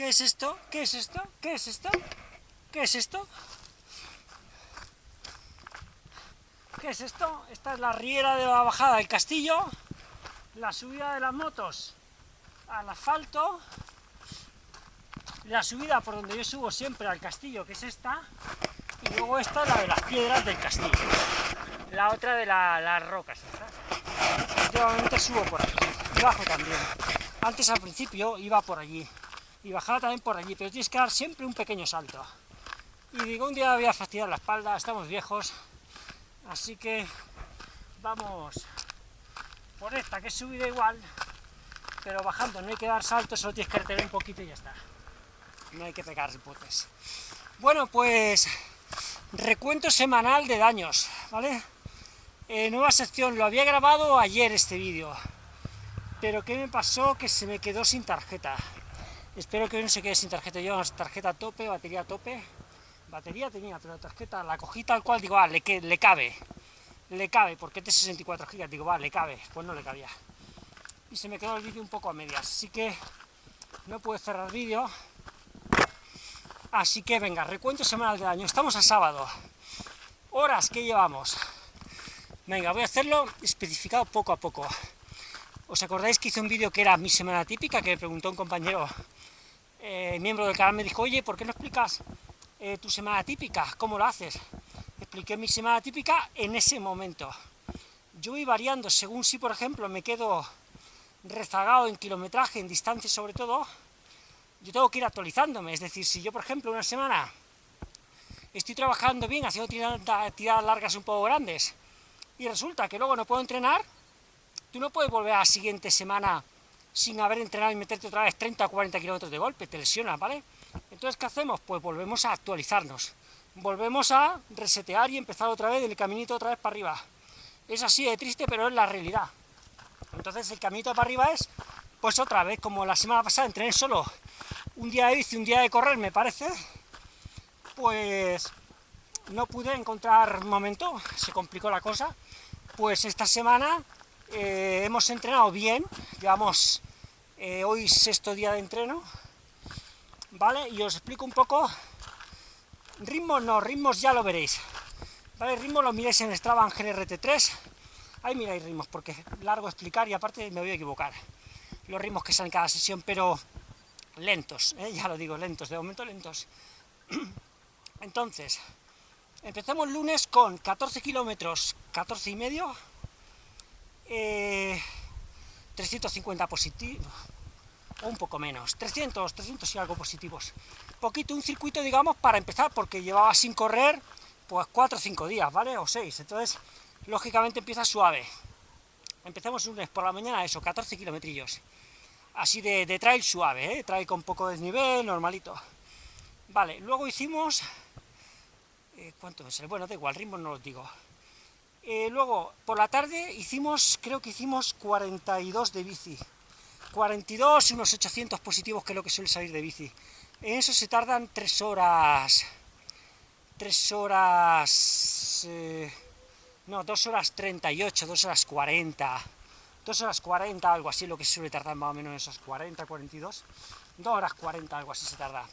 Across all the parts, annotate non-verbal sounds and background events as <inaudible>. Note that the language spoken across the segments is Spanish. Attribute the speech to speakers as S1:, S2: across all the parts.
S1: ¿Qué es esto? ¿Qué es esto? ¿Qué es esto? ¿Qué es esto? ¿Qué es esto? Esta es la riera de la bajada del castillo, la subida de las motos al asfalto, la subida por donde yo subo siempre al castillo, que es esta, y luego esta la de las piedras del castillo, la otra de las rocas. Yo subo por aquí, y bajo también. Antes al principio iba por allí, y bajaba también por allí, pero tienes que dar siempre un pequeño salto. Y digo, un día voy a fastidiar la espalda, estamos viejos, así que vamos por esta, que es subida igual, pero bajando no hay que dar saltos, solo tienes que retener un poquito y ya está. No hay que pegar putes. Bueno, pues recuento semanal de daños, ¿vale? Eh, nueva sección, lo había grabado ayer este vídeo, pero ¿qué me pasó? Que se me quedó sin tarjeta. Espero que hoy no se quede sin tarjeta. Yo tarjeta a tope, batería a tope. Batería tenía, pero tarjeta la cogí tal cual, digo, ah, le, le cabe. Le cabe, porque este 64 GB, digo, va, le cabe. Pues no le cabía. Y se me quedó el vídeo un poco a medias, así que no puedo cerrar vídeo. Así que venga, recuento semanal de año. Estamos a sábado. Horas que llevamos. Venga, voy a hacerlo especificado poco a poco. ¿Os acordáis que hice un vídeo que era mi semana típica? Que me preguntó un compañero eh, miembro del canal, me dijo, oye, ¿por qué no explicas eh, tu semana típica? ¿Cómo lo haces? Expliqué mi semana típica en ese momento. Yo voy variando, según si, por ejemplo, me quedo rezagado en kilometraje, en distancia sobre todo, yo tengo que ir actualizándome. Es decir, si yo, por ejemplo, una semana estoy trabajando bien, haciendo tiradas largas un poco grandes, y resulta que luego no puedo entrenar, Tú no puedes volver a la siguiente semana sin haber entrenado y meterte otra vez 30 o 40 kilómetros de golpe, te lesionas, ¿vale? Entonces, ¿qué hacemos? Pues volvemos a actualizarnos, volvemos a resetear y empezar otra vez el caminito otra vez para arriba. Es así de triste, pero es la realidad. Entonces, el caminito para arriba es, pues otra vez, como la semana pasada entrené solo un día de bici, un día de correr, me parece, pues no pude encontrar momento, se complicó la cosa, pues esta semana eh, hemos entrenado bien, llevamos eh, hoy sexto día de entreno, ¿vale? Y os explico un poco, ritmos no, ritmos ya lo veréis, ¿vale? Ritmos lo miréis en Strava en GRT3, ahí miráis ritmos, porque es largo explicar y aparte me voy a equivocar, los ritmos que salen cada sesión, pero lentos, ¿eh? <laughs> ya lo digo, lentos, de momento lentos. <clears throat> Entonces, empezamos lunes con 14 kilómetros, 14 y medio, 350 eh, positivos, o un poco menos, 300, 300 y algo positivos. Poquito, un circuito, digamos, para empezar, porque llevaba sin correr, pues 4 o 5 días, ¿vale? O 6, entonces, lógicamente empieza suave. Empezamos un lunes por la mañana, eso, 14 kilometrillos. Así de, trail suave, ¿eh? Trail con poco desnivel, normalito. Vale, luego hicimos... Eh, ¿Cuánto es? Bueno, da igual, ritmo no lo digo. Eh, luego, por la tarde hicimos, creo que hicimos 42 de bici. 42 y unos 800 positivos, que es lo que suele salir de bici. En eso se tardan 3 horas... 3 horas... Eh, no, 2 horas 38, 2 horas 40... 2 horas 40, algo así, lo que suele tardar más o menos esas 40, 42... 2 horas 40, algo así se tarda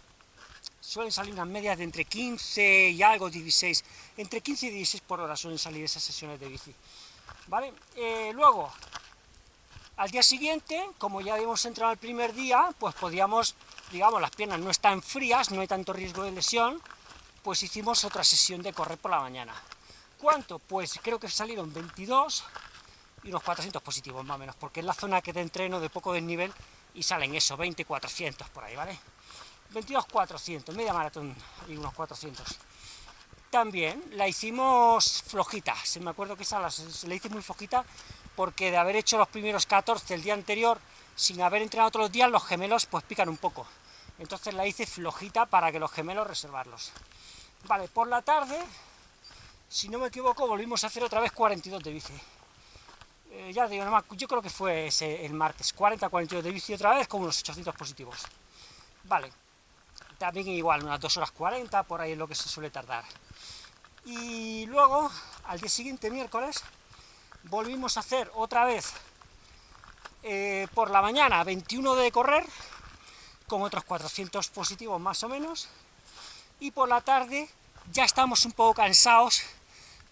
S1: suelen salir unas medias de entre 15 y algo, 16, entre 15 y 16 por hora suelen salir esas sesiones de bici, ¿vale? Eh, luego, al día siguiente, como ya habíamos entrado el primer día, pues podíamos, digamos, las piernas no están frías, no hay tanto riesgo de lesión, pues hicimos otra sesión de correr por la mañana. ¿Cuánto? Pues creo que salieron 22 y unos 400 positivos más o menos, porque es la zona que te entreno de poco desnivel y salen eso, 20, 400 por ahí, ¿vale? 22.400, media maratón y unos 400. También la hicimos flojita, se me acuerdo que esa la, la hice muy flojita, porque de haber hecho los primeros 14 el día anterior, sin haber entrenado otros días, los gemelos pues pican un poco. Entonces la hice flojita para que los gemelos reservarlos. Vale, por la tarde, si no me equivoco, volvimos a hacer otra vez 42 de bici. Eh, ya digo, yo creo que fue ese, el martes, 40-42 de bici otra vez, con unos 800 positivos. Vale, también igual, unas 2 horas 40, por ahí es lo que se suele tardar. Y luego, al día siguiente, miércoles, volvimos a hacer otra vez eh, por la mañana 21 de correr, con otros 400 positivos más o menos, y por la tarde ya estamos un poco cansados,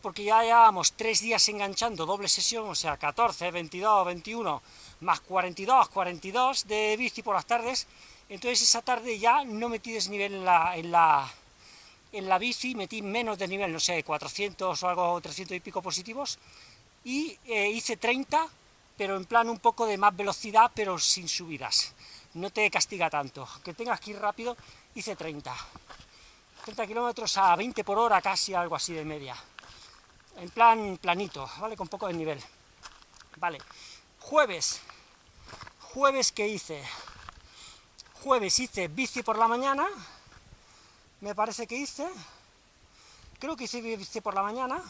S1: porque ya llevamos tres días enganchando doble sesión, o sea, 14, 22, 21, más 42, 42 de bici por las tardes, entonces esa tarde ya no metí desnivel en la, en la, en la bici, metí menos de nivel, no sé, 400 o algo, 300 y pico positivos, y eh, hice 30, pero en plan un poco de más velocidad, pero sin subidas. No te castiga tanto. Que tengas que ir rápido, hice 30. 30 kilómetros a 20 por hora, casi algo así de media. En plan planito, ¿vale? Con poco de nivel. Vale. Jueves. Jueves, que hice? Jueves hice bici por la mañana. Me parece que hice. Creo que hice bici por la mañana.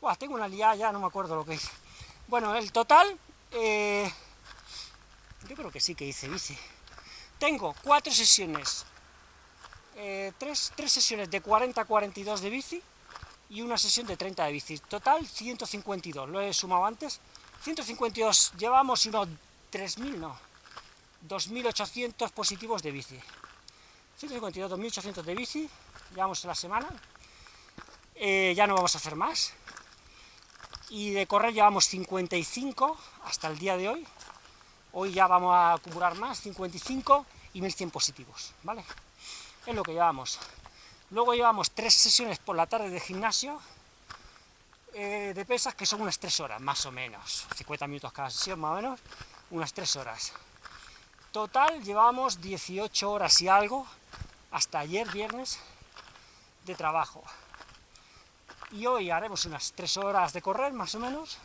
S1: Buah, tengo una liada ya, no me acuerdo lo que hice. Bueno, el total... Eh, yo creo que sí que hice bici. Tengo cuatro sesiones eh, tres, sesiones de 40 a 42 de bici y una sesión de 30 de bici. Total 152, lo he sumado antes. 152 llevamos unos 3.000, no, 2.800 positivos de bici. 152, 2.800 de bici, llevamos la semana. Eh, ya no vamos a hacer más. Y de correr llevamos 55 hasta el día de hoy. Hoy ya vamos a acumular más, 55 y 1.100 positivos, ¿vale? es lo que llevamos. Luego llevamos tres sesiones por la tarde de gimnasio, eh, de pesas, que son unas tres horas, más o menos. 50 minutos cada sesión, más o menos, unas tres horas. Total, llevamos 18 horas y algo, hasta ayer, viernes, de trabajo. Y hoy haremos unas tres horas de correr, más o menos.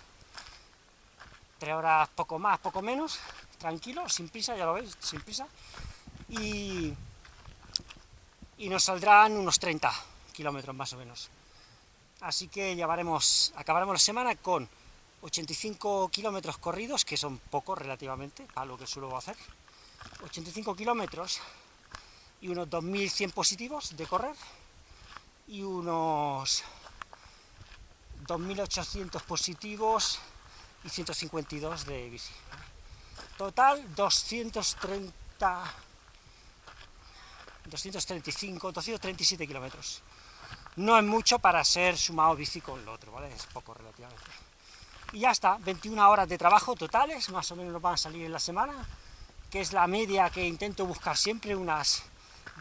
S1: Tres horas poco más, poco menos, tranquilo, sin prisa, ya lo veis, sin prisa. Y y nos saldrán unos 30 kilómetros más o menos. Así que llevaremos, acabaremos la semana con 85 kilómetros corridos, que son pocos relativamente, para lo que suelo hacer. 85 kilómetros y unos 2.100 positivos de correr y unos 2.800 positivos y 152 de bici. Total 230 235, 237 kilómetros. No es mucho para ser sumado bici con lo otro, ¿vale? Es poco relativamente. Y ya está, 21 horas de trabajo totales, más o menos nos van a salir en la semana, que es la media que intento buscar siempre, unas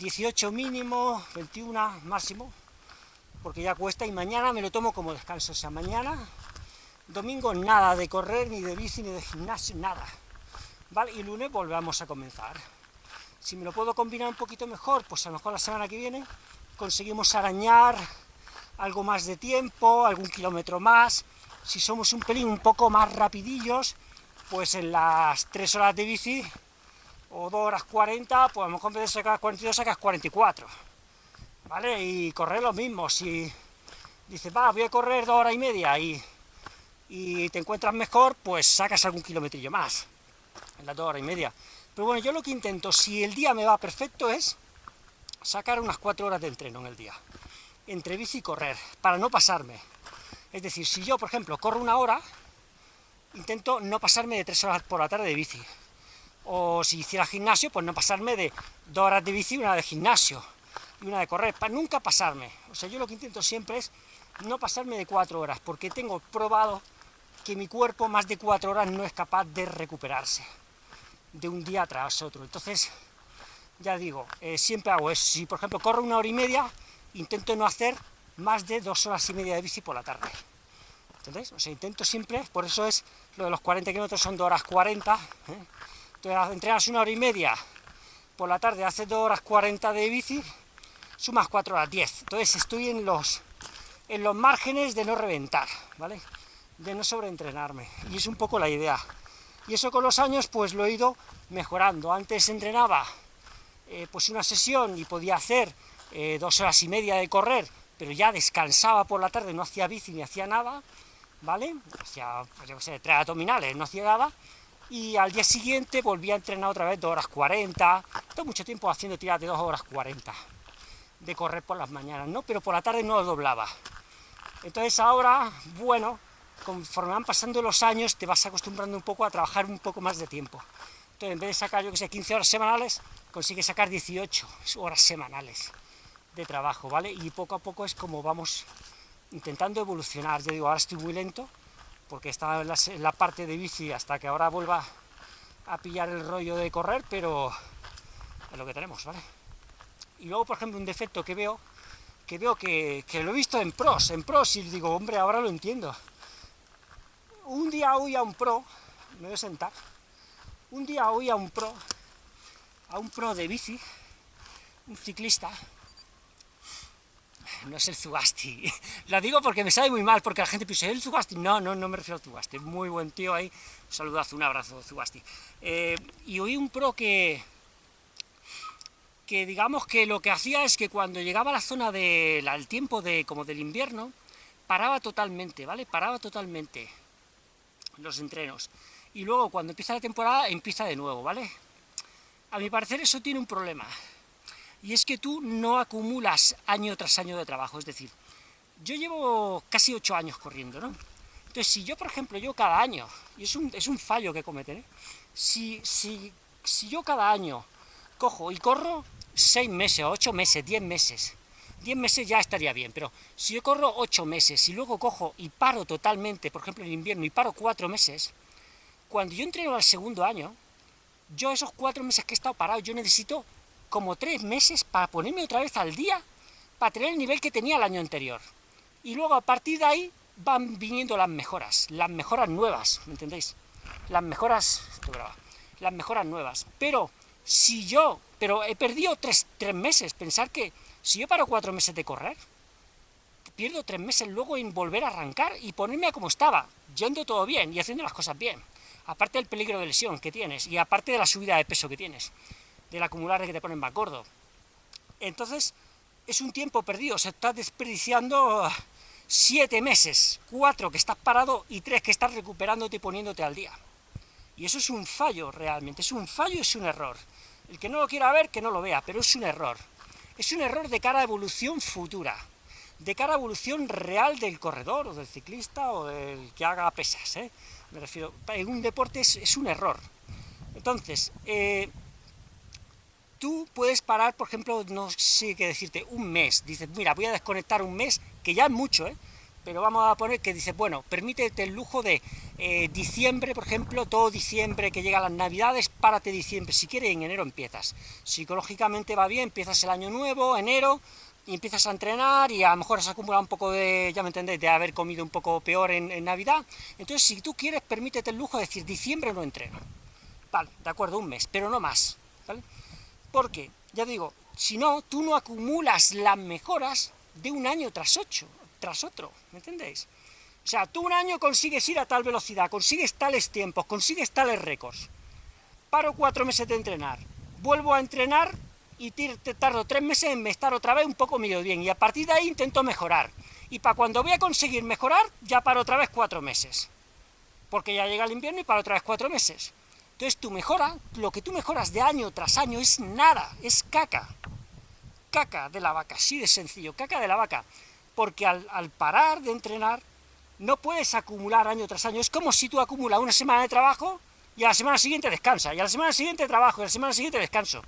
S1: 18 mínimo, 21 máximo, porque ya cuesta, y mañana me lo tomo como descanso, o sea, mañana, domingo, nada de correr, ni de bici, ni de gimnasio, nada, ¿vale? Y lunes volvemos a comenzar. Si me lo puedo combinar un poquito mejor, pues a lo mejor la semana que viene conseguimos arañar algo más de tiempo, algún kilómetro más. Si somos un pelín un poco más rapidillos, pues en las 3 horas de bici, o 2 horas 40, pues a lo mejor en vez de sacar 42 sacas 44. ¿Vale? Y correr lo mismo, si dices, va, voy a correr 2 horas y media y, y te encuentras mejor, pues sacas algún kilometrillo más, en las 2 horas y media. Pero bueno, yo lo que intento, si el día me va perfecto, es sacar unas 4 horas de entreno en el día, entre bici y correr, para no pasarme. Es decir, si yo, por ejemplo, corro una hora, intento no pasarme de 3 horas por la tarde de bici. O si hiciera gimnasio, pues no pasarme de 2 horas de bici una de gimnasio, y una de correr, para nunca pasarme. O sea, yo lo que intento siempre es no pasarme de 4 horas, porque tengo probado que mi cuerpo más de 4 horas no es capaz de recuperarse de un día tras otro. Entonces, ya digo, eh, siempre hago eso. Si, por ejemplo, corro una hora y media, intento no hacer más de dos horas y media de bici por la tarde. ¿Entendéis? O sea, intento siempre, por eso es, lo de los 40 kilómetros son 2 horas 40. ¿eh? Entonces, entrenas una hora y media por la tarde, haces 2 horas 40 de bici, sumas 4 horas 10. Entonces, estoy en los, en los márgenes de no reventar, ¿vale? De no sobreentrenarme. Y es un poco la idea. Y eso con los años pues lo he ido mejorando. Antes entrenaba eh, pues una sesión y podía hacer eh, dos horas y media de correr, pero ya descansaba por la tarde, no hacía bici ni hacía nada, ¿vale? Hacía, pues sé, tres abdominales, no hacía nada, y al día siguiente volvía a entrenar otra vez dos horas 40, todo mucho tiempo haciendo tiras de dos horas 40 de correr por las mañanas, ¿no? Pero por la tarde no lo doblaba. Entonces ahora, bueno, conforme van pasando los años te vas acostumbrando un poco a trabajar un poco más de tiempo. Entonces, en vez de sacar, yo que sé, 15 horas semanales, consigue sacar 18 horas semanales de trabajo, ¿vale? Y poco a poco es como vamos intentando evolucionar. Yo digo, ahora estoy muy lento, porque estaba en la, parte de bici hasta que ahora vuelva a pillar el rollo de correr, pero es lo que tenemos, ¿vale? Y luego, por ejemplo, un defecto que veo, que veo que, que lo he visto en pros, en pros, y digo, hombre, ahora lo entiendo. Un día oí a un pro, me voy a sentar, un día oí a un pro, a un pro de bici, un ciclista, no es el Zugasti. <laughs> Lo digo porque me sabe muy mal, porque la gente piensa, ¿el Zugasti? No, no, no me refiero al Zugasti. Muy buen tío ahí. Un saludazo, un abrazo, Zugasti. Eh, y oí un pro que, que digamos que lo que hacía es que cuando llegaba a la zona del tiempo de, como del invierno, paraba totalmente, ¿vale? Paraba totalmente los entrenos. Y luego cuando empieza la temporada, empieza de nuevo, ¿vale? A mi parecer eso tiene un problema y es que tú no acumulas año tras año de trabajo, es decir, yo llevo casi ocho años corriendo, ¿no? Entonces, si yo, por ejemplo, yo cada año, y es un, es un fallo que cometen, ¿eh? si, si, si yo cada año cojo y corro seis meses, ocho meses, diez meses, diez meses ya estaría bien, pero si yo corro ocho meses y luego cojo y paro totalmente, por ejemplo en invierno, y paro cuatro meses, cuando yo entreno al segundo año, yo esos cuatro meses que he estado parado, yo necesito como tres meses para ponerme otra vez al día, para tener el nivel que tenía el año anterior. Y luego a partir de ahí van viniendo las mejoras, las mejoras nuevas, ¿me entendéis? Las mejoras, las mejoras nuevas. Pero si yo, pero he perdido tres, tres meses, pensar que si yo paro cuatro meses de correr, pierdo tres meses luego en volver a arrancar y ponerme a como estaba, yendo todo bien y haciendo las cosas bien. Aparte del peligro de lesión que tienes, y aparte de la subida de peso que tienes del acumular que te ponen más gordo. Entonces, es un tiempo perdido, se está desperdiciando siete meses, cuatro que estás parado y tres que estás recuperándote y poniéndote al día. Y eso es un fallo realmente, es un fallo es un error. El que no lo quiera ver, que no lo vea, pero es un error. Es un error de cara a evolución futura, de cara a evolución real del corredor, o del ciclista, o del que haga pesas, ¿eh? Me refiero, en un deporte es, es un error. Entonces, eh, tú puedes parar, por ejemplo, no sé qué decirte, un mes, dices, mira, voy a desconectar un mes, que ya es mucho, ¿eh? pero vamos a poner que dices, bueno, permítete el lujo de eh, diciembre, por ejemplo, todo diciembre que llega las navidades, párate diciembre, si quieres en enero empiezas. Psicológicamente va bien, empiezas el año nuevo, enero, y empiezas a entrenar, y a lo mejor has acumulado un poco de, ya me entendéis, de haber comido un poco peor en, en Navidad, entonces si tú quieres, permítete el lujo de decir, diciembre no entreno. Vale, de acuerdo, un mes, pero no más, ¿vale? Porque, ya digo, si no, tú no acumulas las mejoras de un año tras ocho, tras otro, ¿me entendéis? O sea, tú un año consigues ir a tal velocidad, consigues tales tiempos, consigues tales récords. Paro cuatro meses de entrenar, vuelvo a entrenar y tardo tres meses en estar otra vez un poco medio bien, y a partir de ahí intento mejorar. Y para cuando voy a conseguir mejorar, ya paro otra vez cuatro meses. Porque ya llega el invierno y paro otra vez cuatro meses. Entonces tu mejora, lo que tú mejoras de año tras año es nada, es caca. Caca de la vaca, así de sencillo, caca de la vaca. Porque al, parar de entrenar, no puedes acumular año tras año. Es como si tú acumulas una semana de trabajo y a la semana siguiente descansa, y a la semana siguiente trabajo, y a la semana siguiente descanso.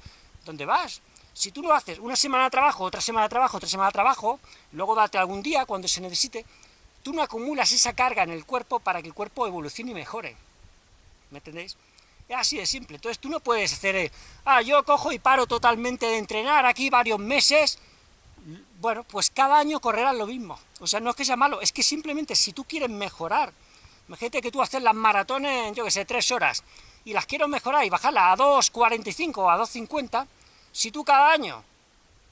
S1: ¿Dónde vas? Si tú no haces una semana de trabajo, otra semana de trabajo, otra semana de trabajo, luego date algún día cuando se necesite, tú no acumulas esa carga en el cuerpo para que el cuerpo evolucione y mejore. ¿Me entendéis? Es así de simple. Entonces tú no puedes hacer, eh, ah, yo cojo y paro totalmente de entrenar aquí varios meses, bueno, pues cada año correrás lo mismo. O sea, no es que sea malo, es que simplemente si tú quieres mejorar, imagínate que tú haces las maratones, yo que sé, tres horas, y las quiero mejorar y bajarlas a 2.45 o a 2.50, si tú cada año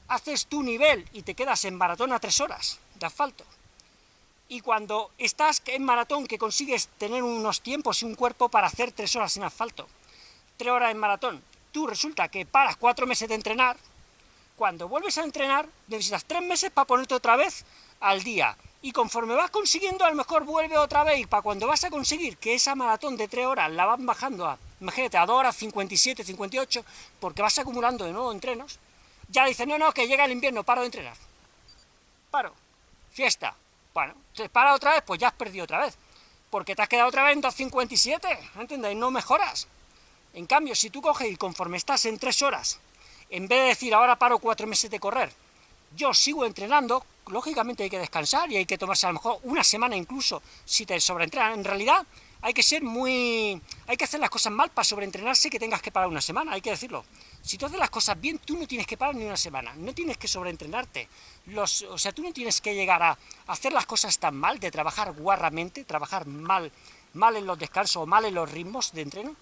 S1: haces tu nivel y te quedas en maratón a tres horas de asfalto, y cuando estás en maratón que consigues tener unos tiempos y un cuerpo para hacer tres horas en asfalto, tres horas en maratón, tú resulta que paras cuatro meses de entrenar, cuando vuelves a entrenar necesitas tres meses para ponerte otra vez al día, y conforme vas consiguiendo a lo mejor vuelve otra vez, y para cuando vas a conseguir que esa maratón de tres horas la van bajando a, imagínate, a dos horas 57, 58, porque vas acumulando de nuevo entrenos, ya dices, no, no, que llega el invierno, paro de entrenar. Paro. Fiesta. Bueno, te para otra vez, pues ya has perdido otra vez, porque te has quedado otra vez en 2.57, ¿entendéis? No mejoras. En cambio, si tú coges y conforme estás en tres horas, en vez de decir ahora paro cuatro meses de correr, yo sigo entrenando, lógicamente hay que descansar y hay que tomarse a lo mejor una semana incluso si te sobreentrenan. En realidad hay que ser muy... hay que hacer las cosas mal para sobreentrenarse que tengas que parar una semana, hay que decirlo. Si tú haces las cosas bien, tú no tienes que parar ni una semana, no tienes que sobreentrenarte. Los, o sea, tú no tienes que llegar a hacer las cosas tan mal, de trabajar guarramente, trabajar mal, mal en los descansos o mal en los ritmos de entreno.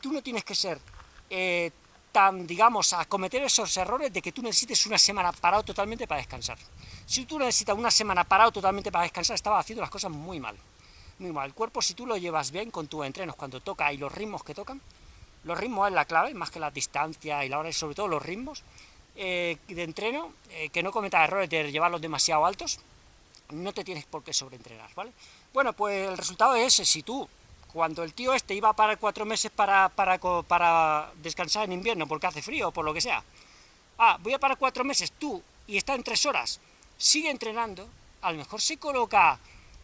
S1: Tú no tienes que ser eh, tan, digamos, a cometer esos errores de que tú necesites una semana parado totalmente para descansar. Si tú necesitas una semana parado totalmente para descansar, estabas haciendo las cosas muy mal. Muy mal. El cuerpo, si tú lo llevas bien con tus entrenos, cuando toca y los ritmos que tocan, los ritmos es la clave, más que la distancia y la hora, sobre todo los ritmos eh, de entreno, eh, que no cometas errores de llevarlos demasiado altos, no te tienes por qué sobreentrenar, ¿vale? Bueno, pues el resultado es ese, si tú cuando el tío este iba a parar cuatro meses para, para, para descansar en invierno porque hace frío o por lo que sea, ah, voy a parar cuatro meses, tú, y está en tres horas, sigue entrenando, a lo mejor se coloca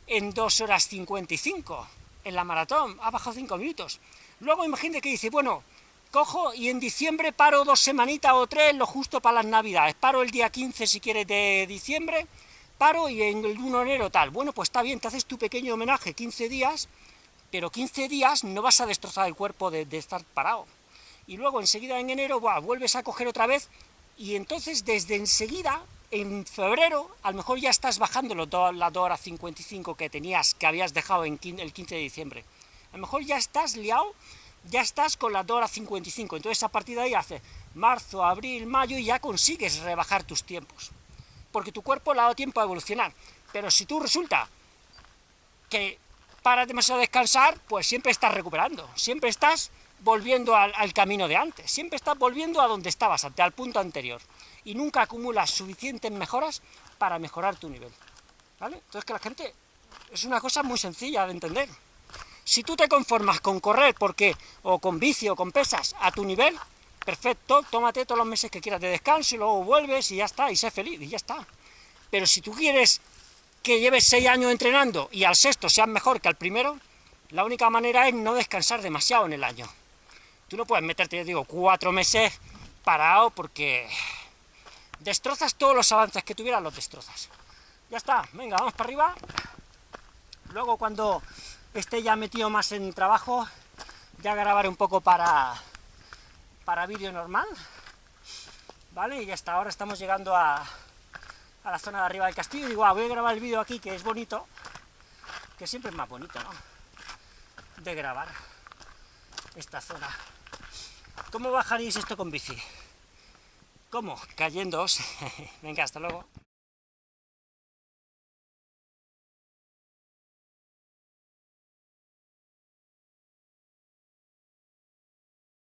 S1: en dos horas 55 en la maratón, ha bajado cinco minutos. Luego imagínate que dice, bueno, cojo y en diciembre paro dos semanitas o tres, lo justo para las navidades, paro el día 15 si quieres de diciembre, paro y en el 1 de enero tal. Bueno, pues está bien, te haces tu pequeño homenaje, 15 días, pero 15 días no vas a destrozar el cuerpo de, estar parado. Y luego enseguida en enero vuelves a coger otra vez, y entonces desde enseguida, en febrero, a lo mejor ya estás bajando las 2 horas 55 que tenías, que habías dejado el 15 de diciembre. A lo mejor ya estás liado, ya estás con las 2 horas 55, entonces a partir de ahí hace marzo, abril, mayo, y ya consigues rebajar tus tiempos. Porque tu cuerpo le ha dado tiempo a evolucionar. Pero si tú resulta que paras demasiado a descansar, pues siempre estás recuperando, siempre estás volviendo al, camino de antes, siempre estás volviendo a donde estabas, al punto anterior, y nunca acumulas suficientes mejoras para mejorar tu nivel, ¿vale? Entonces que la gente, es una cosa muy sencilla de entender. Si tú te conformas con correr, porque, o con vicio, o con pesas, a tu nivel, perfecto, tómate todos los meses que quieras de descanso, y luego vuelves, y ya está, y sé feliz, y ya está. Pero si tú quieres que lleves seis años entrenando y al sexto seas mejor que al primero, la única manera es no descansar demasiado en el año. Tú no puedes meterte, yo digo, cuatro meses parado porque destrozas todos los avances que tuvieras, los destrozas. Ya está, venga, vamos para arriba. Luego cuando esté ya metido más en trabajo, ya grabaré un poco para, para vídeo normal. ¿Vale? Y hasta ahora estamos llegando a, a la zona de arriba del castillo y digo, ah, voy a grabar el vídeo aquí, que es bonito, que siempre es más bonito, ¿no?, de grabar esta zona. ¿Cómo bajaréis esto con bici? ¿Cómo? Cayéndoos. <laughs> Venga, hasta luego.